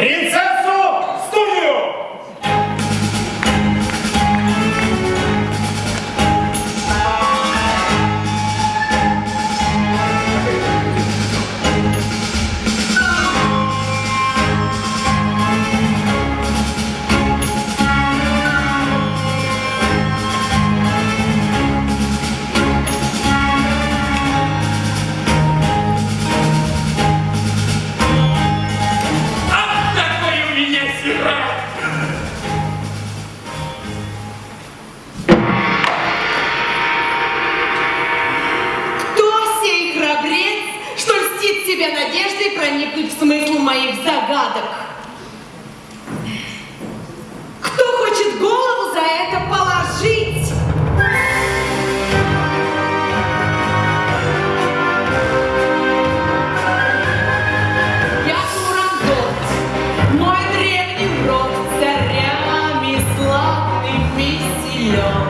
Answer смысл моих загадок. Кто хочет голову за это положить? Мой древний урок царями славный веселен.